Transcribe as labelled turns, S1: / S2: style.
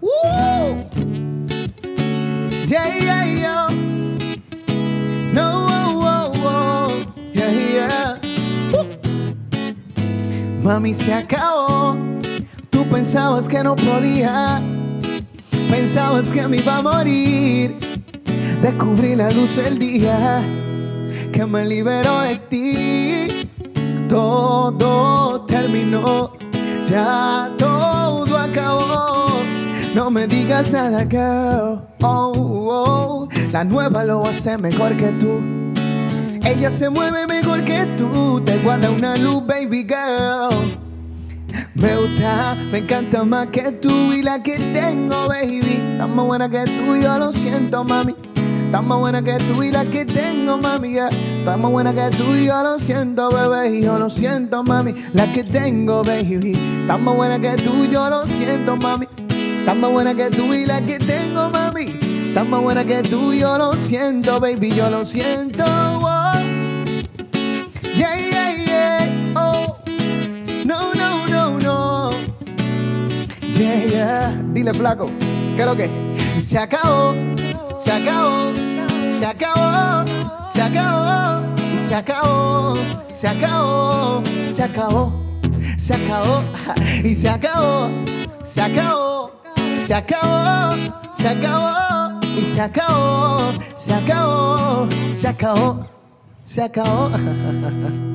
S1: Woo! Yeah, yeah. No, oh, oh, oh. Woo. Mami, se acabó. Tú pensabas que no podía. Pensabas que me iba a morir. Descubrí la luz del día que me liberó de ti. Todo terminó, ya todo. No me digas nada, girl. Oh, oh. La nueva lo hace mejor que tú. Ella se mueve mejor que tú. Te guarda una luz, baby girl. Me gusta, me encanta más que tú y la que tengo, baby. Está más buena que tú, yo lo siento, mami. Está más buena que tú y la que tengo, mami. Yeah. Está más buena que tú yo lo siento, bebé. Yo lo siento, mami. La que tengo, baby. Está más buena que tú, yo lo siento, mami. Está más buena que tú y la que tengo, mami. Está más buena que tú, yo lo siento, baby. Yo lo siento. Oh. Yeah, yeah, yeah. Oh. No, no, no, no. Yeah, yeah. Dile, flaco, ¿qué es lo que? Se acabó, se acabó, se acabó, se acabó, se acabó, se acabó, se acabó, se acabó, y se acabó, se acabó, se acabó, se acabó, y se acabó, se acabó, se acabó, se acabó.